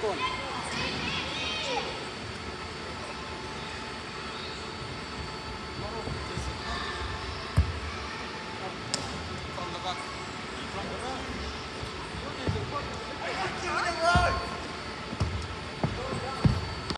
con.